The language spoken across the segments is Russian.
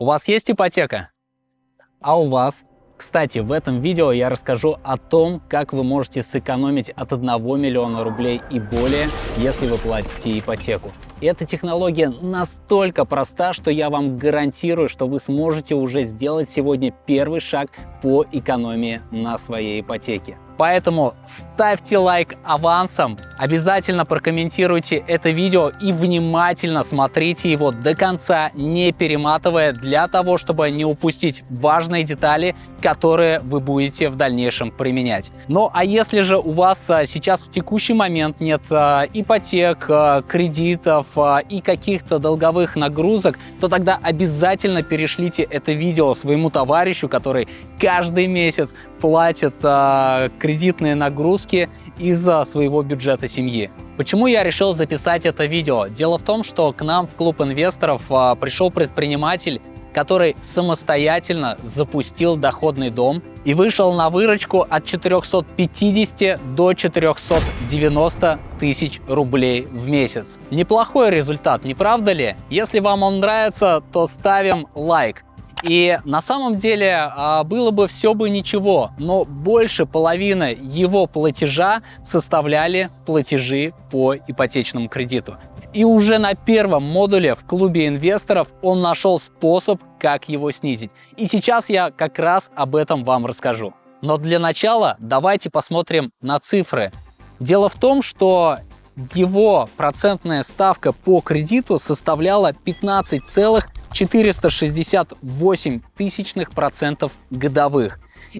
У вас есть ипотека? А у вас? Кстати, в этом видео я расскажу о том, как вы можете сэкономить от 1 миллиона рублей и более, если вы платите ипотеку. И эта технология настолько проста, что я вам гарантирую, что вы сможете уже сделать сегодня первый шаг по экономии на своей ипотеке. Поэтому ставьте лайк авансом, обязательно прокомментируйте это видео и внимательно смотрите его до конца, не перематывая, для того, чтобы не упустить важные детали, которые вы будете в дальнейшем применять. Ну а если же у вас а, сейчас в текущий момент нет а, ипотек, а, кредитов и каких-то долговых нагрузок, то тогда обязательно перешлите это видео своему товарищу, который каждый месяц платит кредитные нагрузки из-за своего бюджета семьи. Почему я решил записать это видео? Дело в том, что к нам в клуб инвесторов а, пришел предприниматель, который самостоятельно запустил доходный дом и вышел на выручку от 450 до 490 тысяч рублей в месяц. Неплохой результат, не правда ли? Если вам он нравится, то ставим лайк. И на самом деле а, было бы все бы ничего, но больше половины его платежа составляли платежи по ипотечному кредиту. И уже на первом модуле в клубе инвесторов он нашел способ, как его снизить. И сейчас я как раз об этом вам расскажу. Но для начала давайте посмотрим на цифры. Дело в том, что его процентная ставка по кредиту составляла 15,468 тысячных процентов годовых.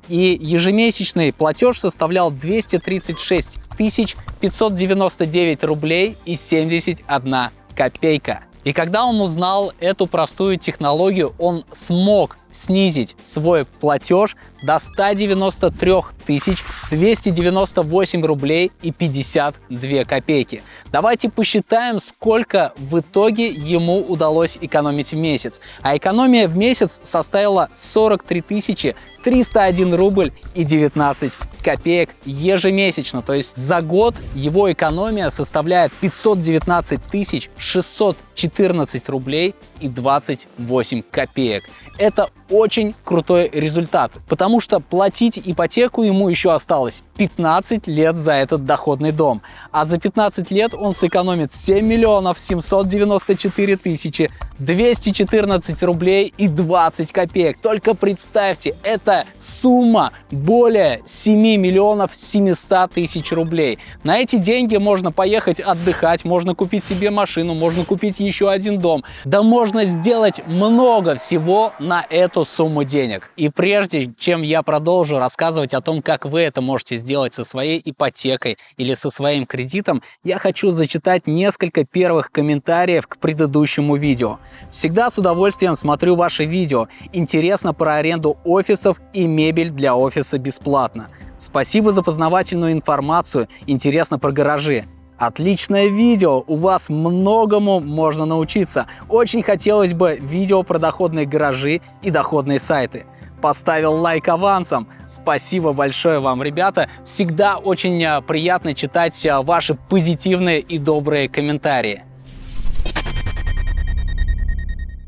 И ежемесячный платеж составлял 236 тысяч 599 рублей и 71 копейка. И когда он узнал эту простую технологию, он смог снизить свой платеж до 193 тысяч 298 рублей и 52 копейки. Давайте посчитаем, сколько в итоге ему удалось экономить в месяц. А экономия в месяц составила 43 тысячи 301 рубль и 19 копеек ежемесячно. То есть за год его экономия составляет 519 тысяч 614 рублей и 28 копеек. Это очень крутой результат, потому что платить ипотеку ему еще осталось 15 лет за этот доходный дом. А за 15 лет он сэкономит 7 миллионов 794 тысячи 214 рублей и 20 копеек. Только представьте, это сумма более 7 миллионов 700 тысяч рублей. На эти деньги можно поехать отдыхать, можно купить себе машину, можно купить еще один дом. Да можно сделать много всего на эту сумму денег. И прежде чем я продолжу рассказывать о том, как вы это можете сделать со своей ипотекой или со своим кредитом, я хочу зачитать несколько первых комментариев к предыдущему видео. Всегда с удовольствием смотрю ваши видео. Интересно про аренду офисов и мебель для офиса бесплатно. Спасибо за познавательную информацию. Интересно про гаражи. Отличное видео, у вас многому можно научиться. Очень хотелось бы видео про доходные гаражи и доходные сайты. Поставил лайк авансом. Спасибо большое вам, ребята. Всегда очень а, приятно читать а, ваши позитивные и добрые комментарии.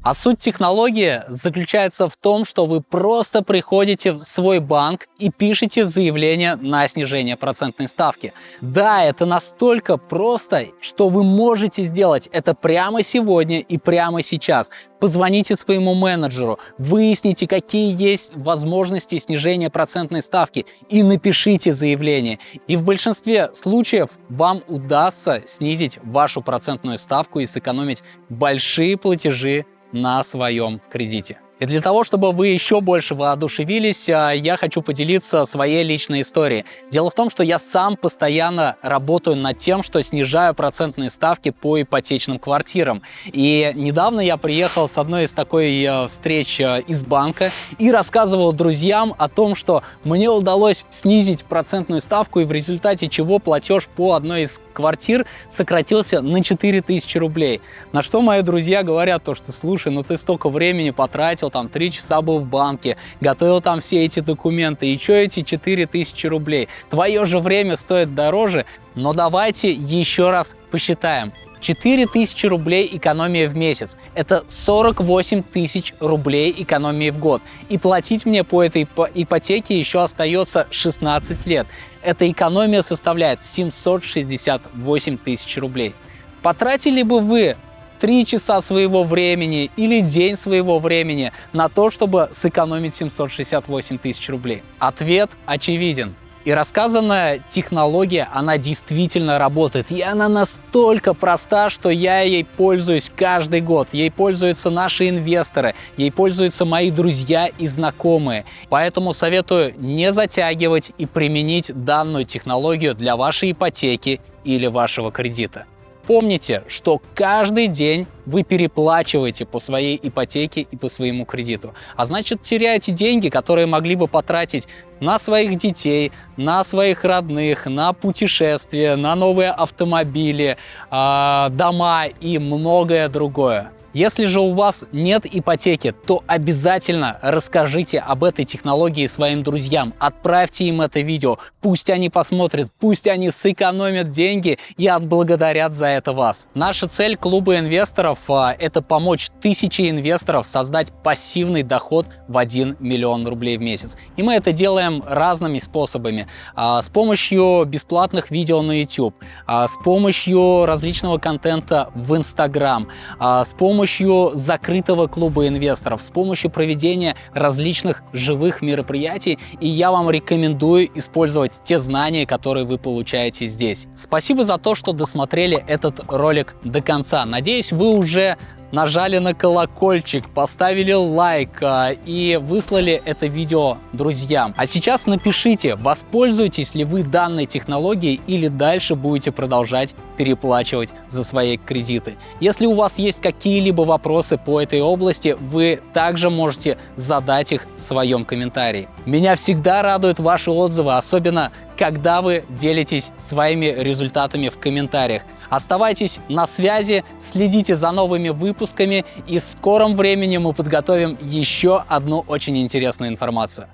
А суть технологии заключается в том, что вы просто приходите в свой банк и пишете заявление на снижение процентной ставки. Да, это настолько просто, что вы можете сделать это прямо сегодня и прямо сейчас. Позвоните своему менеджеру, выясните, какие есть возможности снижения процентной ставки и напишите заявление. И в большинстве случаев вам удастся снизить вашу процентную ставку и сэкономить большие платежи на своем кредите. И для того, чтобы вы еще больше воодушевились, а, я хочу поделиться своей личной историей. Дело в том, что я сам постоянно работаю над тем, что снижаю процентные ставки по ипотечным квартирам. И недавно я приехал с одной из такой э, встреч э, из банка и рассказывал друзьям о том, что мне удалось снизить процентную ставку и в результате чего платеж по одной из квартир сократился на 4000 рублей. На что мои друзья говорят то, что слушай, ну ты столько времени потратил, там три часа был в банке, готовил там все эти документы, и что эти 4000 рублей? Твое же время стоит дороже, но давайте еще раз посчитаем. 4000 рублей экономия в месяц. Это 48 тысяч рублей экономии в год. И платить мне по этой ипотеке еще остается 16 лет. Эта экономия составляет 768 тысяч рублей. Потратили бы вы 3 часа своего времени или день своего времени на то, чтобы сэкономить 768 тысяч рублей? Ответ очевиден. И рассказанная технология, она действительно работает. И она настолько проста, что я ей пользуюсь каждый год. Ей пользуются наши инвесторы, ей пользуются мои друзья и знакомые. Поэтому советую не затягивать и применить данную технологию для вашей ипотеки или вашего кредита. Помните, что каждый день вы переплачиваете по своей ипотеке и по своему кредиту. А значит, теряете деньги, которые могли бы потратить на своих детей, на своих родных, на путешествия, на новые автомобили, э, дома и многое другое. Если же у вас нет ипотеки, то обязательно расскажите об этой технологии своим друзьям, отправьте им это видео, пусть они посмотрят, пусть они сэкономят деньги и отблагодарят за это вас. Наша цель клуба инвесторов а, – это помочь тысяче инвесторов создать пассивный доход в 1 миллион рублей в месяц. И мы это делаем разными способами. А, с помощью бесплатных видео на YouTube, а, с помощью различного контента в Instagram, с помощью помощью закрытого клуба инвесторов, с помощью проведения различных живых мероприятий, и я вам рекомендую использовать те знания, которые вы получаете здесь. Спасибо за то, что досмотрели этот ролик до конца. Надеюсь, вы уже нажали на колокольчик, поставили лайк а, и выслали это видео друзьям. А сейчас напишите, воспользуетесь ли вы данной технологией или дальше будете продолжать переплачивать за свои кредиты. Если у вас есть какие-либо вопросы по этой области, вы также можете задать их в своем комментарии. Меня всегда радуют ваши отзывы, особенно когда вы делитесь своими результатами в комментариях. Оставайтесь на связи, следите за новыми выпусками и в скором времени мы подготовим еще одну очень интересную информацию.